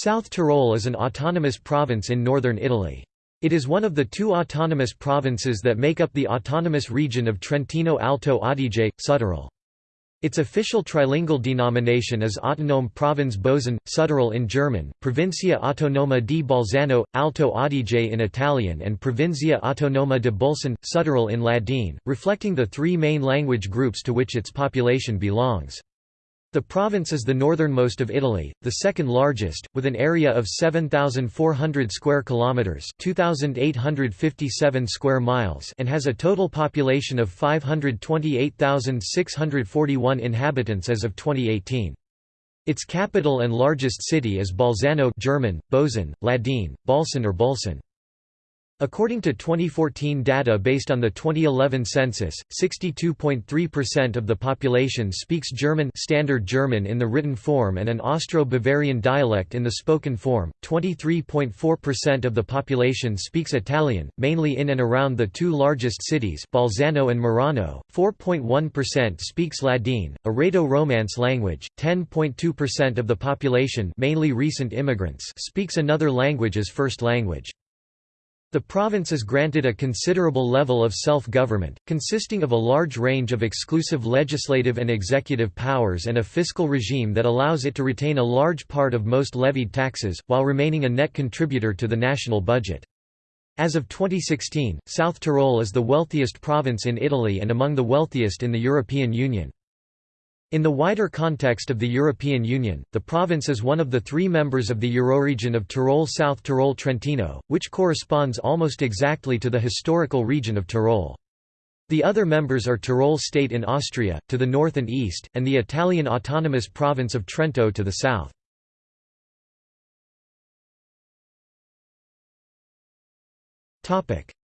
South Tyrol is an autonomous province in northern Italy. It is one of the two autonomous provinces that make up the autonomous region of Trentino Alto Adige, Südtirol. Its official trilingual denomination is Autonome Provinz Bozen, Südtirol in German, Provincia Autonoma di Bolzano, Alto Adige in Italian and Provincia Autonoma di Bolzano, Südtirol in Ladine, reflecting the three main language groups to which its population belongs. The province is the northernmost of Italy, the second largest, with an area of 7400 square kilometers, 2857 square miles, and has a total population of 528,641 inhabitants as of 2018. Its capital and largest city is Bolzano German, Bozen, Ladine, Balsan or Bolson. According to 2014 data based on the 2011 census, 62.3% of the population speaks German Standard German in the written form and an Austro-Bavarian dialect in the spoken form. 23.4% of the population speaks Italian, mainly in and around the two largest cities, Bolzano and Merano. 4.1% speaks Ladine, a Rhaeto-Romance language. 10.2% of the population, mainly recent immigrants, speaks another language as first language. The province is granted a considerable level of self-government, consisting of a large range of exclusive legislative and executive powers and a fiscal regime that allows it to retain a large part of most levied taxes, while remaining a net contributor to the national budget. As of 2016, South Tyrol is the wealthiest province in Italy and among the wealthiest in the European Union. In the wider context of the European Union, the province is one of the three members of the Euroregion of Tyrol-South Tyrol-Trentino, which corresponds almost exactly to the historical region of Tyrol. The other members are Tyrol state in Austria, to the north and east, and the Italian autonomous province of Trento to the south.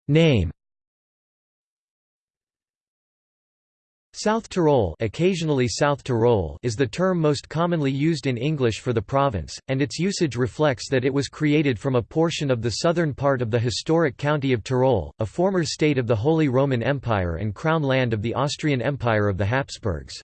Name South Tyrol, occasionally South Tyrol is the term most commonly used in English for the province, and its usage reflects that it was created from a portion of the southern part of the historic county of Tyrol, a former state of the Holy Roman Empire and crown land of the Austrian Empire of the Habsburgs.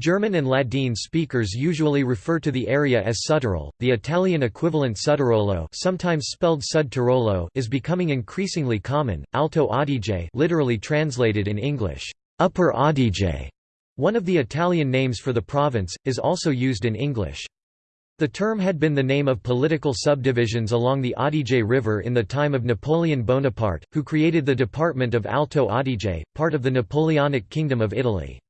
German and Ladine speakers usually refer to the area as Südtirol. The Italian equivalent Sudtirolo, sometimes spelled Sud Tirolo, is becoming increasingly common. Alto Adige, literally translated in English, Upper Adige, one of the Italian names for the province, is also used in English. The term had been the name of political subdivisions along the Adige River in the time of Napoleon Bonaparte, who created the department of Alto Adige, part of the Napoleonic Kingdom of Italy.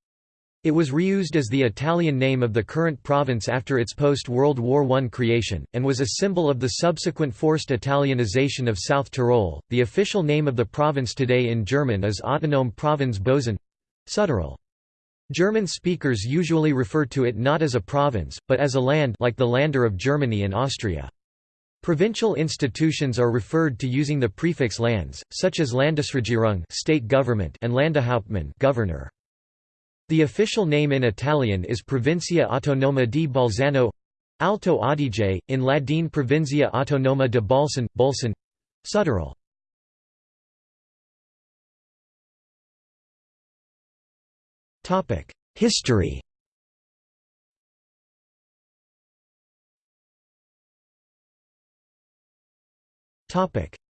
It was reused as the Italian name of the current province after its post-World War I creation, and was a symbol of the subsequent forced Italianization of South Tyrol. The official name of the province today in German is Autonome Provinz Bozen. Südtirol. German speakers usually refer to it not as a province, but as a land like the Länder of Germany and Austria. Provincial institutions are referred to using the prefix lands, such as Landesregierung state government and Landeshauptmann governor. The official name in Italian is Provincia Autonoma di Bolzano Alto Adige, in Ladine Provincia Autonoma de Bolson, Bolson Südtirol. History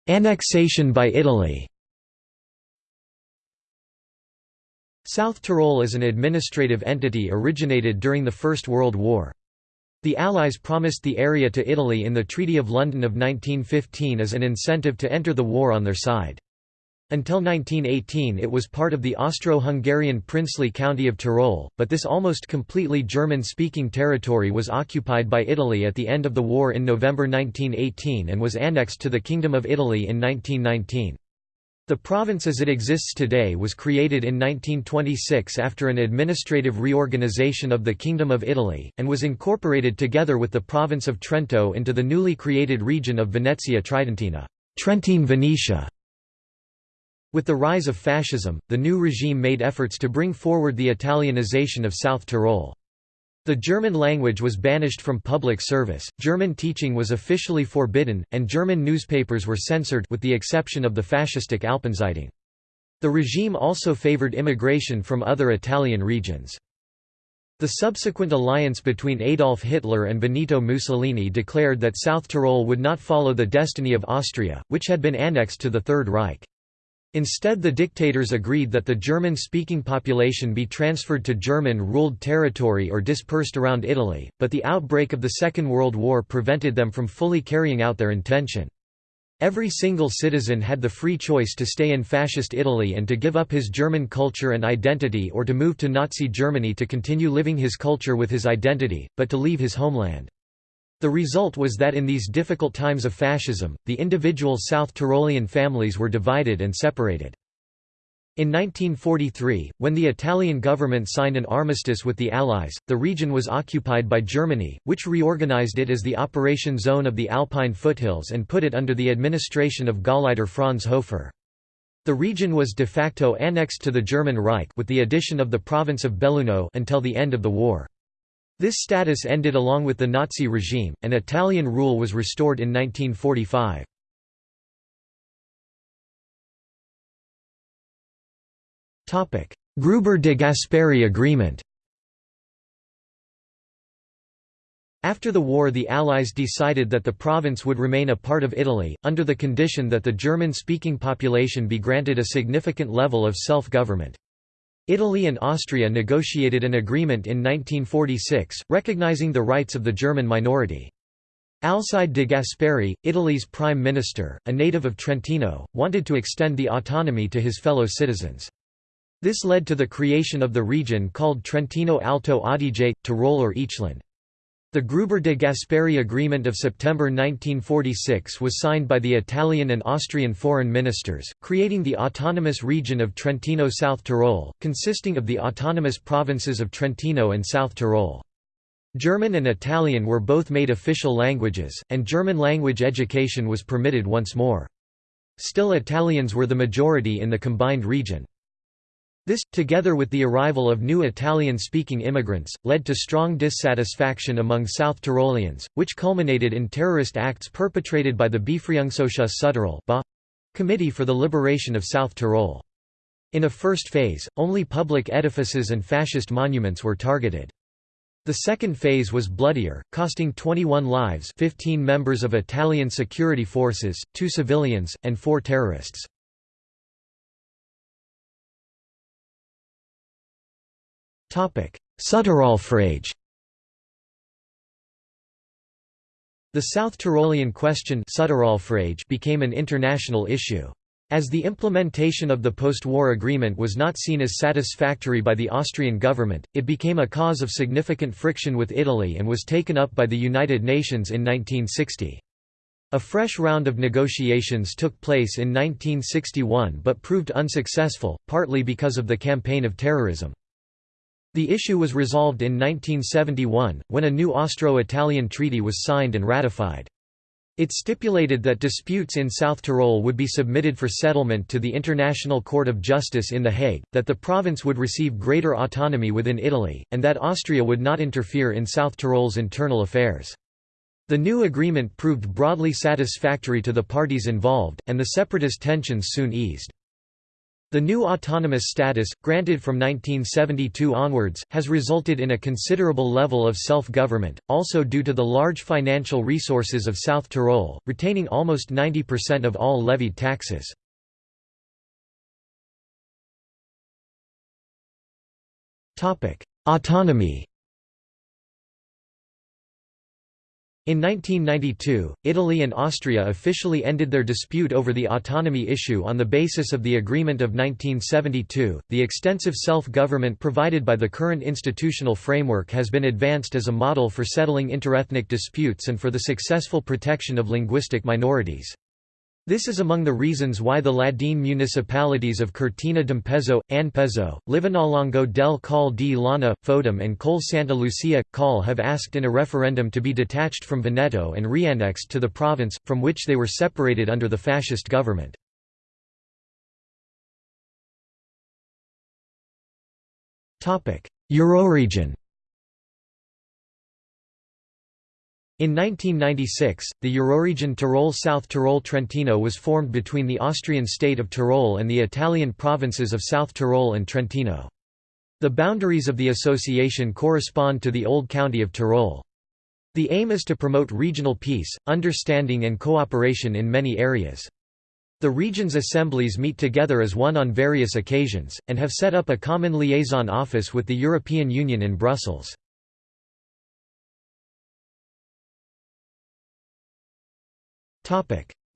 Annexation by Italy South Tyrol is an administrative entity originated during the First World War. The Allies promised the area to Italy in the Treaty of London of 1915 as an incentive to enter the war on their side. Until 1918 it was part of the Austro-Hungarian princely county of Tyrol, but this almost completely German-speaking territory was occupied by Italy at the end of the war in November 1918 and was annexed to the Kingdom of Italy in 1919. The province as it exists today was created in 1926 after an administrative reorganization of the Kingdom of Italy, and was incorporated together with the province of Trento into the newly created region of Venetia Tridentina Trentine Venetia. With the rise of fascism, the new regime made efforts to bring forward the Italianization of South Tyrol. The German language was banished from public service, German teaching was officially forbidden, and German newspapers were censored with the exception of the fascistic Alpenzeitung. The regime also favored immigration from other Italian regions. The subsequent alliance between Adolf Hitler and Benito Mussolini declared that South Tyrol would not follow the destiny of Austria, which had been annexed to the Third Reich. Instead the dictators agreed that the German-speaking population be transferred to German-ruled territory or dispersed around Italy, but the outbreak of the Second World War prevented them from fully carrying out their intention. Every single citizen had the free choice to stay in Fascist Italy and to give up his German culture and identity or to move to Nazi Germany to continue living his culture with his identity, but to leave his homeland. The result was that in these difficult times of fascism, the individual South Tyrolean families were divided and separated. In 1943, when the Italian government signed an armistice with the Allies, the region was occupied by Germany, which reorganized it as the operation zone of the Alpine foothills and put it under the administration of Gauleiter Franz Hofer. The region was de facto annexed to the German Reich with the addition of the province of Belluno until the end of the war. This status ended along with the Nazi regime, and Italian rule was restored in 1945. Gruber de Gasperi Agreement After the war the Allies decided that the province would remain a part of Italy, under the condition that the German-speaking population be granted a significant level of self-government. Italy and Austria negotiated an agreement in 1946, recognizing the rights of the German minority. Alcide de Gasperi, Italy's prime minister, a native of Trentino, wanted to extend the autonomy to his fellow citizens. This led to the creation of the region called Trentino Alto Adige, Tyrol or Eachland. The Gruber de Gasperi Agreement of September 1946 was signed by the Italian and Austrian foreign ministers, creating the autonomous region of Trentino-South Tyrol, consisting of the autonomous provinces of Trentino and South Tyrol. German and Italian were both made official languages, and German language education was permitted once more. Still Italians were the majority in the combined region. This, together with the arrival of new Italian-speaking immigrants, led to strong dissatisfaction among South Tyroleans, which culminated in terrorist acts perpetrated by the Befreiungsausschuss Südtirol Committee for the Liberation of South Tyrol. In a first phase, only public edifices and fascist monuments were targeted. The second phase was bloodier, costing 21 lives 15 members of Italian security forces, two civilians, and four terrorists. Südtirolfrage The South Tyrolean question became an international issue. As the implementation of the post-war agreement was not seen as satisfactory by the Austrian government, it became a cause of significant friction with Italy and was taken up by the United Nations in 1960. A fresh round of negotiations took place in 1961 but proved unsuccessful, partly because of the campaign of terrorism. The issue was resolved in 1971, when a new Austro-Italian treaty was signed and ratified. It stipulated that disputes in South Tyrol would be submitted for settlement to the International Court of Justice in The Hague, that the province would receive greater autonomy within Italy, and that Austria would not interfere in South Tyrol's internal affairs. The new agreement proved broadly satisfactory to the parties involved, and the separatist tensions soon eased. The new autonomous status, granted from 1972 onwards, has resulted in a considerable level of self-government, also due to the large financial resources of South Tyrol, retaining almost 90% of all levied taxes. Autonomy In 1992, Italy and Austria officially ended their dispute over the autonomy issue on the basis of the Agreement of 1972. The extensive self government provided by the current institutional framework has been advanced as a model for settling interethnic disputes and for the successful protection of linguistic minorities. This is among the reasons why the Ladine municipalities of Cortina d'Ampezzo, Anpezzo, Livinallongo del Colle di Lana, Fodom and Col Santa Lucia, Colle have asked in a referendum to be detached from Veneto and reannexed to the province, from which they were separated under the fascist government. Euroregion In 1996, the Euroregion Tyrol-South Tyrol-Trentino was formed between the Austrian state of Tyrol and the Italian provinces of South Tyrol and Trentino. The boundaries of the association correspond to the old county of Tyrol. The aim is to promote regional peace, understanding and cooperation in many areas. The region's assemblies meet together as one on various occasions, and have set up a common liaison office with the European Union in Brussels.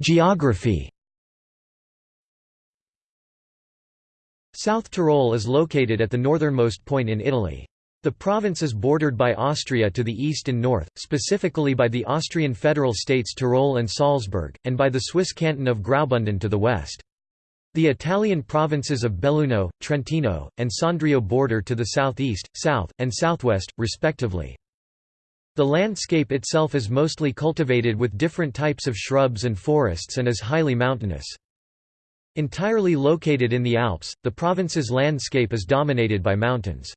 Geography South Tyrol is located at the northernmost point in Italy. The province is bordered by Austria to the east and north, specifically by the Austrian federal states Tyrol and Salzburg, and by the Swiss canton of Graubünden to the west. The Italian provinces of Belluno, Trentino, and Sondrio border to the southeast, south, and southwest, respectively. The landscape itself is mostly cultivated with different types of shrubs and forests and is highly mountainous. Entirely located in the Alps, the province's landscape is dominated by mountains.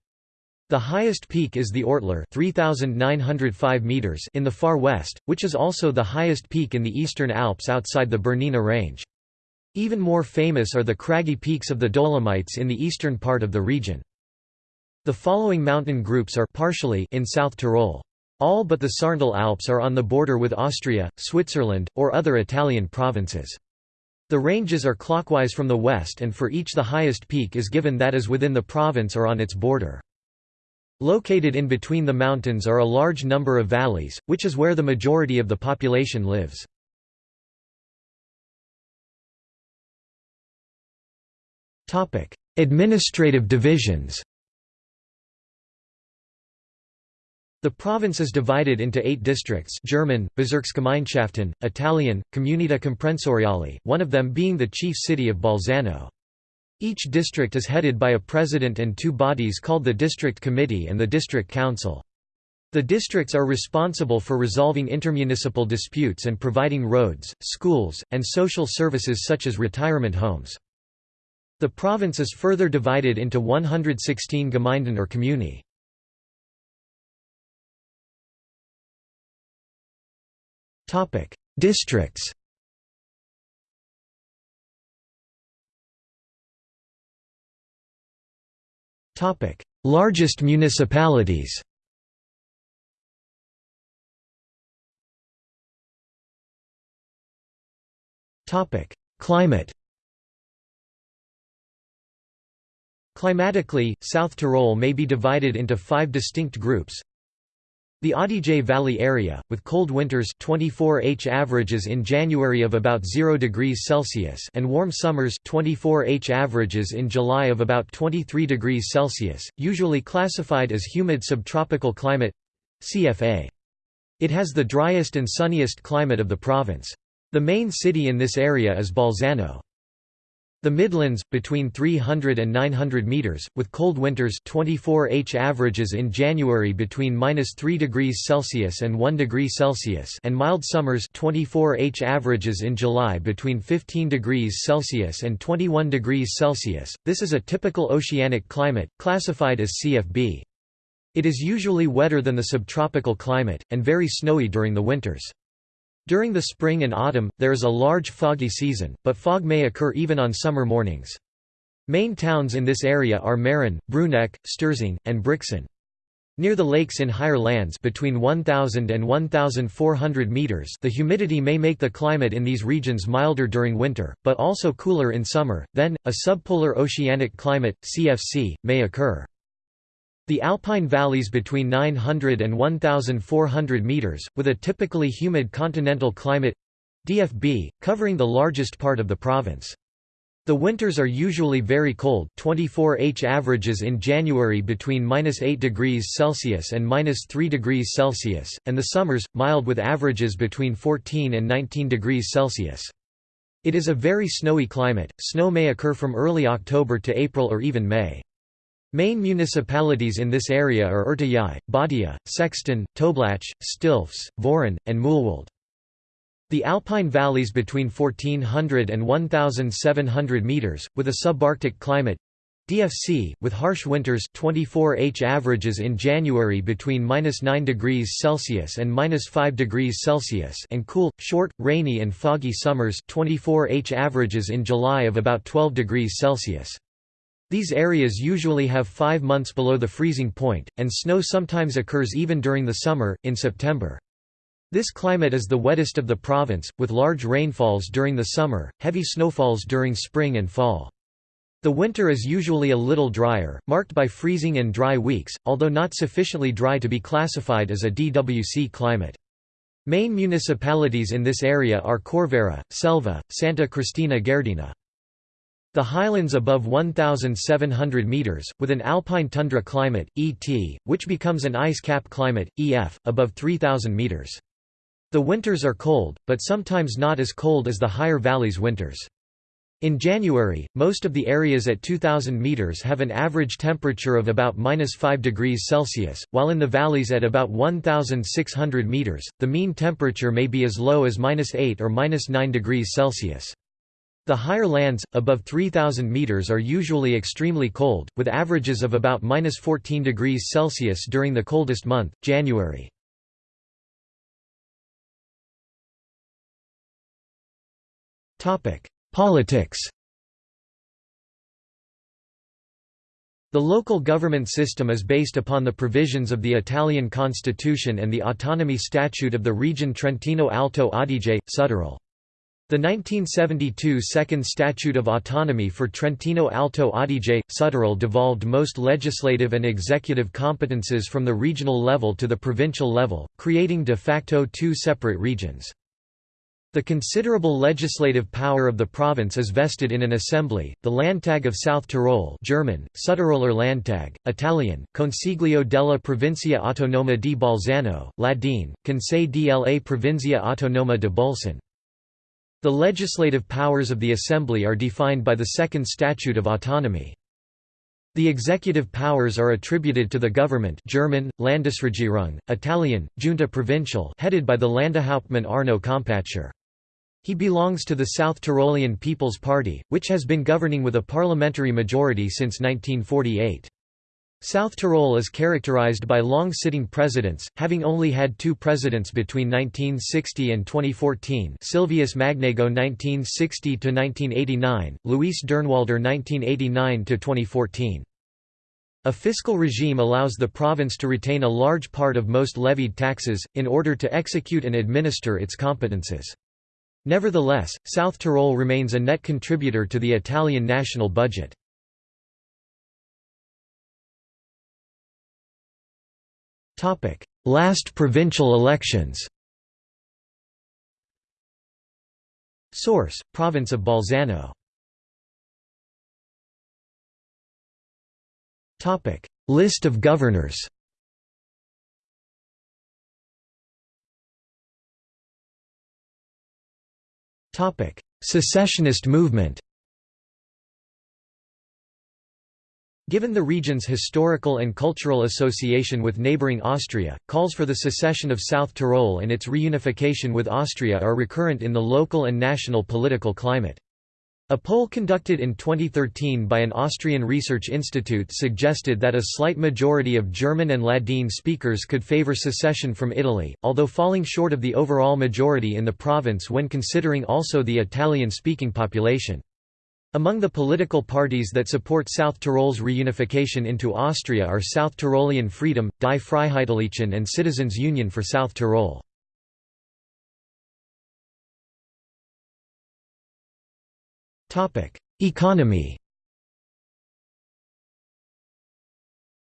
The highest peak is the Ortler 3,905 meters in the far west, which is also the highest peak in the eastern Alps outside the Bernina range. Even more famous are the craggy peaks of the Dolomites in the eastern part of the region. The following mountain groups are partially in South Tyrol. All but the Sarntal Alps are on the border with Austria, Switzerland, or other Italian provinces. The ranges are clockwise from the west and for each the highest peak is given that is within the province or on its border. Located in between the mountains are a large number of valleys, which is where the majority of the population lives. Administrative divisions The province is divided into eight districts German, Bezirksgemeinschaften, Italian, Comunità Comprensoriale, one of them being the chief city of Bolzano. Each district is headed by a president and two bodies called the District Committee and the District Council. The districts are responsible for resolving intermunicipal disputes and providing roads, schools, and social services such as retirement homes. The province is further divided into 116 Gemeinden or Comuni. Districts. Topic: Largest municipalities. Topic: Climate. Climatically, South Tyrol may be divided into five distinct groups the Adige Valley area, with cold winters 24 H averages in January of about 0 degrees Celsius and warm summers 24 H averages in July of about 23 degrees Celsius, usually classified as humid subtropical climate CFA. It has the driest and sunniest climate of the province. The main city in this area is Bolzano. The Midlands, between 300 and 900 metres, with cold winters 24 H averages in January between -3 degrees Celsius and 1 degree Celsius and mild summers 24 H averages in July between 15 degrees Celsius and 21 degrees Celsius. This is a typical oceanic climate, classified as CFB. It is usually wetter than the subtropical climate, and very snowy during the winters. During the spring and autumn, there is a large foggy season, but fog may occur even on summer mornings. Main towns in this area are Meran, Bruneck, Sterzing, and Brixen. Near the lakes in higher lands between 1000 and 1400 meters, the humidity may make the climate in these regions milder during winter, but also cooler in summer. Then, a subpolar oceanic climate (CFC) may occur. The alpine valleys between 900 and 1,400 metres, with a typically humid continental climate—DFB, covering the largest part of the province. The winters are usually very cold 24 H averages in January between -8 degrees Celsius and -3 degrees Celsius, and the summers, mild with averages between 14 and 19 degrees Celsius. It is a very snowy climate, snow may occur from early October to April or even May. Main municipalities in this area are Urtijëi, Badia, Sexten, Toblach, Stilfs, Vöran, and Mühlwald. The alpine valleys between 1400 and 1700 meters, with a subarctic climate DFC, with harsh winters 24 H averages in January between -9 degrees Celsius and -5 degrees Celsius and cool, short, rainy and foggy summers 24 H averages in July of about 12 degrees Celsius. These areas usually have five months below the freezing point, and snow sometimes occurs even during the summer, in September. This climate is the wettest of the province, with large rainfalls during the summer, heavy snowfalls during spring and fall. The winter is usually a little drier, marked by freezing and dry weeks, although not sufficiently dry to be classified as a DWC climate. Main municipalities in this area are Corvara, Selva, Santa Cristina Gardena. The highlands above 1,700 metres, with an alpine tundra climate, ET, which becomes an ice cap climate, EF, above 3,000 metres. The winters are cold, but sometimes not as cold as the higher valleys' winters. In January, most of the areas at 2,000 metres have an average temperature of about minus 5 degrees Celsius, while in the valleys at about 1,600 metres, the mean temperature may be as low as minus 8 or minus 9 degrees Celsius. The higher lands, above 3,000 metres are usually extremely cold, with averages of about minus 14 degrees Celsius during the coldest month, January. Politics The local government system is based upon the provisions of the Italian constitution and the autonomy statute of the region Trentino Alto Adige, Südtirol. The 1972 Second Statute of Autonomy for Trentino Alto Adige, Südtirol devolved most legislative and executive competences from the regional level to the provincial level, creating de facto two separate regions. The considerable legislative power of the province is vested in an assembly, the Landtag of South Tyrol German, Südtiroler Landtag, Italian, Consiglio della Provincia Autonoma di Bolzano, Ladin, Conseil della Provincia Autonoma di Bolzano. The legislative powers of the Assembly are defined by the Second Statute of Autonomy. The executive powers are attributed to the government German, Landesregierung, Italian, Giunta Provincial headed by the Landeshauptmann Arno Kompatscher. He belongs to the South Tyrolean People's Party, which has been governing with a parliamentary majority since 1948. South Tyrol is characterized by long-sitting presidents, having only had two presidents between 1960 and 2014 Silvius Magnago 1960–1989, Luis Durnwalder 1989–2014. A fiscal regime allows the province to retain a large part of most levied taxes, in order to execute and administer its competences. Nevertheless, South Tyrol remains a net contributor to the Italian national budget. Last provincial elections Source: Province of Bolzano. List of governors. Topic: Secessionist movement. Given the region's historical and cultural association with neighbouring Austria, calls for the secession of South Tyrol and its reunification with Austria are recurrent in the local and national political climate. A poll conducted in 2013 by an Austrian research institute suggested that a slight majority of German and Ladin speakers could favour secession from Italy, although falling short of the overall majority in the province when considering also the Italian-speaking population. Among the political parties that support South Tyrol's reunification into Austria are South Tyrolean Freedom, Die Freiheitlichen and Citizens Union for South Tyrol. Economy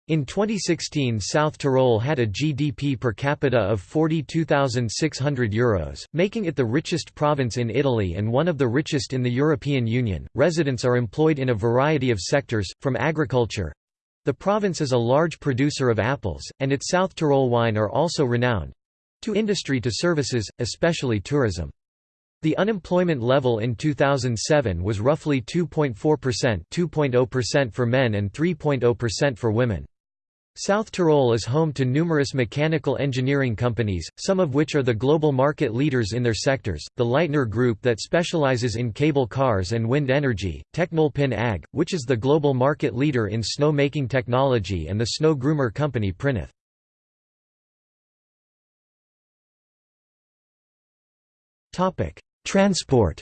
In 2016 South Tyrol had a GDP per capita of €42,600, making it the richest province in Italy and one of the richest in the European Union. Residents are employed in a variety of sectors, from agriculture the province is a large producer of apples, and its South Tyrol wine are also renowned to industry to services, especially tourism. The unemployment level in 2007 was roughly 2.4% 2.0% for men and 3.0% for women. South Tyrol is home to numerous mechanical engineering companies, some of which are the global market leaders in their sectors, the Leitner Group that specializes in cable cars and wind energy, TechnoAlpin AG, which is the global market leader in snow-making technology and the snow groomer company Prinoth. Transport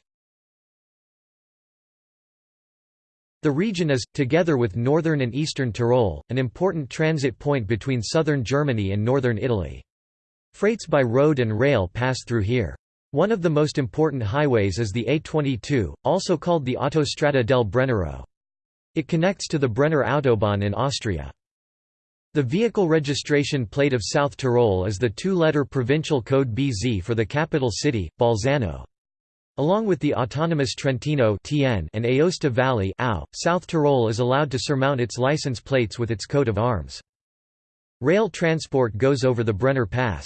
The region is, together with northern and eastern Tyrol, an important transit point between southern Germany and northern Italy. Freights by road and rail pass through here. One of the most important highways is the A22, also called the Autostrada del Brennero. It connects to the Brenner Autobahn in Austria. The vehicle registration plate of South Tyrol is the two-letter provincial code BZ for the capital city, Bolzano. Along with the autonomous Trentino and Aosta Valley South Tyrol is allowed to surmount its license plates with its coat of arms. Rail transport goes over the Brenner Pass.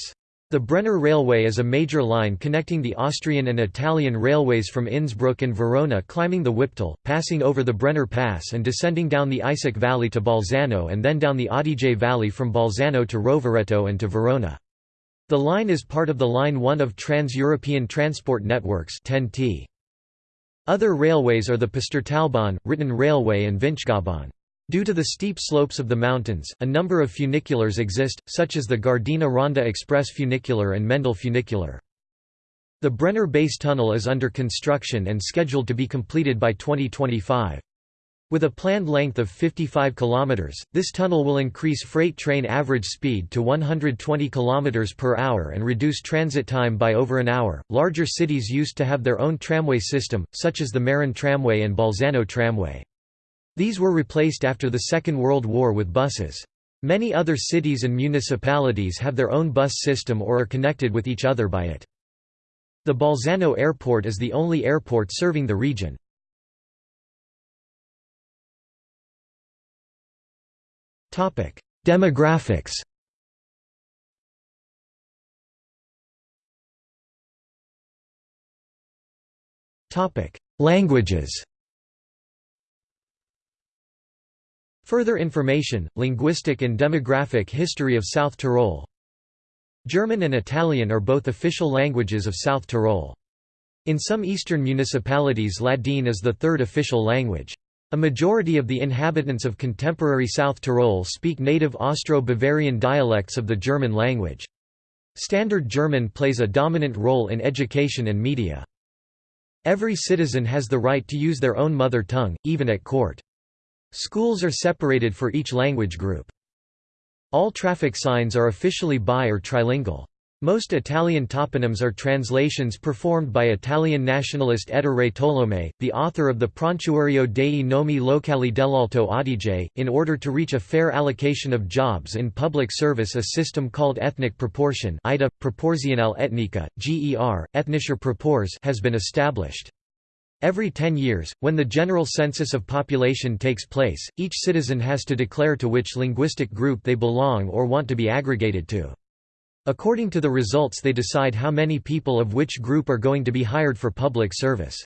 The Brenner Railway is a major line connecting the Austrian and Italian railways from Innsbruck and Verona climbing the Wipptal, passing over the Brenner Pass and descending down the Isaac Valley to Bolzano and then down the Adige Valley from Bolzano to Rovereto and to Verona. The line is part of the Line 1 of Trans-European Transport Networks Other railways are the Pustertalbahn, Ritten Railway and Vinschgaubahn. Due to the steep slopes of the mountains, a number of funiculars exist, such as the Gardena Ronda Express funicular and Mendel funicular. The Brenner Base Tunnel is under construction and scheduled to be completed by 2025. With a planned length of 55 km, this tunnel will increase freight train average speed to 120 km per hour and reduce transit time by over an hour. Larger cities used to have their own tramway system, such as the Meran Tramway and Bolzano Tramway. These were replaced after the Second World War with buses. Many other cities and municipalities have their own bus system or are connected with each other by it. The Bolzano Airport is the only airport serving the region. Demographics Languages Further information, linguistic and demographic history of South Tyrol German and Italian are both official languages of South Tyrol. In some eastern municipalities Ladin is the third official language. A majority of the inhabitants of contemporary South Tyrol speak native Austro-Bavarian dialects of the German language. Standard German plays a dominant role in education and media. Every citizen has the right to use their own mother tongue, even at court. Schools are separated for each language group. All traffic signs are officially bi- or trilingual. Most Italian toponyms are translations performed by Italian nationalist Ettore Tolomei, the author of the Prontuario dei nomi locali dell'Alto Adige, in order to reach a fair allocation of jobs in public service a system called ethnic proportion Ida, proporzionale etnica, GER, ethnischer Proporz has been established. Every 10 years, when the general census of population takes place, each citizen has to declare to which linguistic group they belong or want to be aggregated to. According to the results they decide how many people of which group are going to be hired for public service.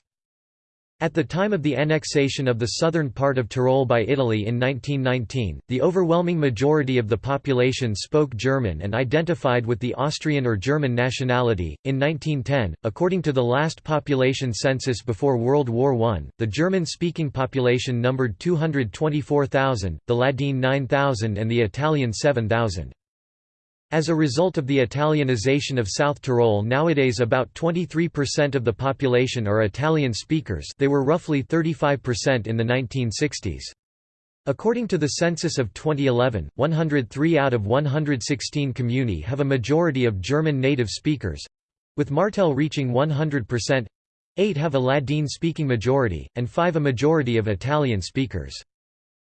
At the time of the annexation of the southern part of Tyrol by Italy in 1919, the overwhelming majority of the population spoke German and identified with the Austrian or German nationality. In 1910, according to the last population census before World War I, the German speaking population numbered 224,000, the Ladin 9,000, and the Italian 7,000. As a result of the Italianization of South Tyrol nowadays about 23% of the population are Italian speakers they were roughly 35% in the 1960s. According to the census of 2011, 103 out of 116 comuni have a majority of German native speakers—with Martel reaching 100%, 8 have a Ladin-speaking majority, and 5 a majority of Italian speakers.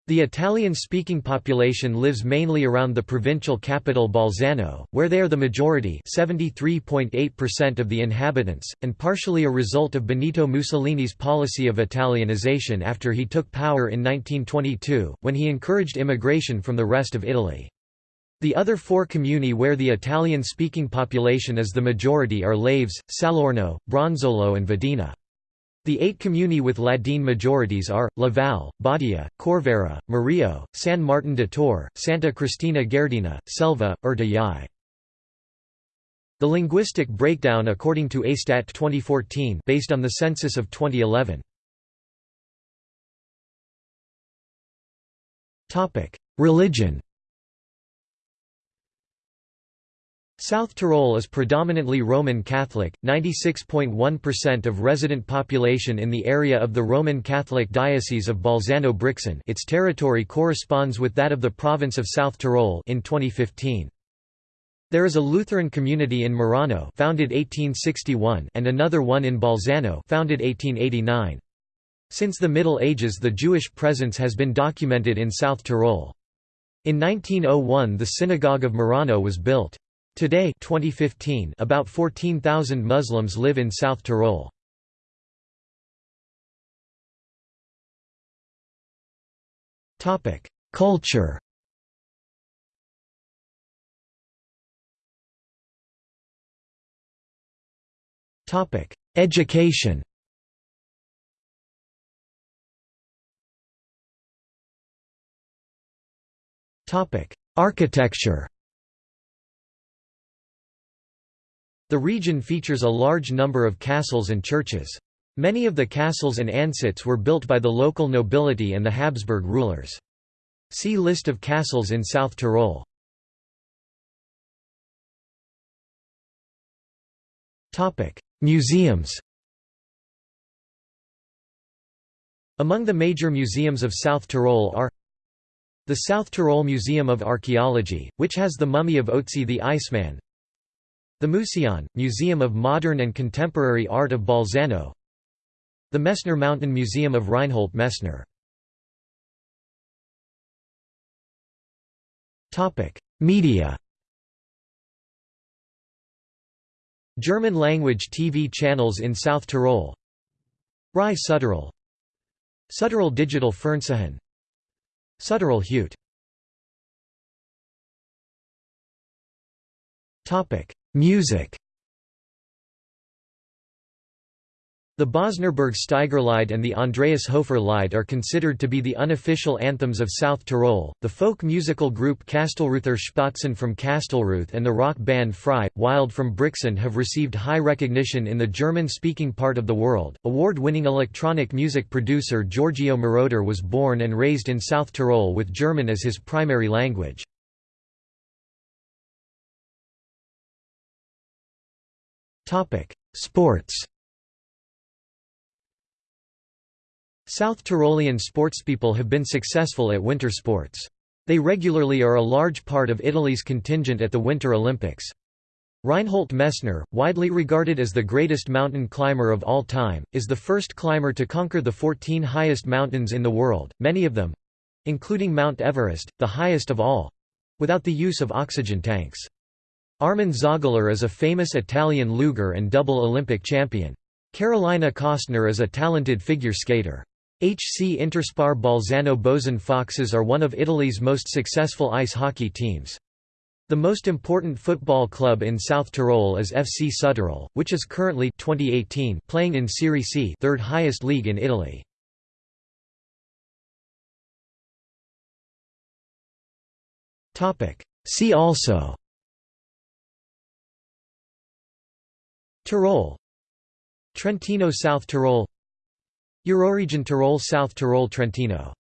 The Italian-speaking population lives mainly around the provincial capital Bolzano, where they are the majority 73.8% of the inhabitants, and partially a result of Benito Mussolini's policy of Italianization after he took power in 1922, when he encouraged immigration from the rest of Italy. The other four comuni where the Italian-speaking population is the majority are Laives, Salorno, Bronzolo and Vadena. The eight comuni with Ladin majorities are, Laval, Badia, Corvara, Murillo, San Martin de Tor, Santa Cristina Gardena, Selva, Urtijëi. The linguistic breakdown according to ASTAT 2014 based on the census of 2011. Religion South Tyrol is predominantly Roman Catholic, 96.1% of resident population in the area of the Roman Catholic Diocese of Bolzano-Brixen its territory corresponds with that of the province of South Tyrol in 2015. There is a Lutheran community in Merano founded 1861 and another one in Bolzano founded 1889. Since the Middle Ages the Jewish presence has been documented in South Tyrol. In 1901 the Synagogue of Merano was built. Today 2015, about 14,000 Muslims live in South Tyrol. Culture. Education. Topic Architecture The region features a large number of castles and churches. Many of the castles and ansitz were built by the local nobility and the Habsburg rulers. See List of castles in South Tyrol. Museums Among the major museums of South Tyrol are the South Tyrol Museum of Archaeology, which has the mummy of Otzi the Iceman the Museion, Museum of Modern and Contemporary Art of Bolzano. The Messner Mountain Museum of Reinhold Messner. Media. German-language TV channels in South Tyrol. Rai Südtirol Südtirol Digital Fernsehen. Südtirol Heute Music The Bozner Bergsteigerlied and the Andreas Hofer Lied are considered to be the unofficial anthems of South Tyrol. The folk musical group Kastelruther Spatzen from Kastelruth and the rock band Frei, Wild from Brixen have received high recognition in the German speaking part of the world. Award winning electronic music producer Giorgio Moroder was born and raised in South Tyrol with German as his primary language. Sports South Tyrolean sportspeople have been successful at winter sports. They regularly are a large part of Italy's contingent at the Winter Olympics. Reinhold Messner, widely regarded as the greatest mountain climber of all time, is the first climber to conquer the 14 highest mountains in the world, many of them—including Mount Everest, the highest of all—without the use of oxygen tanks. Armin Zöggeler is a famous Italian luger and double Olympic champion. Carolina Kostner is a talented figure skater. HC Interspar Bolzano Bozen Foxes are one of Italy's most successful ice hockey teams. The most important football club in South Tyrol is FC Südtirol, which is currently 2018 playing in Serie C, third highest league in Italy. See also Tyrol. Trentino South Tyrol. Euroregion Tyrol South Tyrol Trentino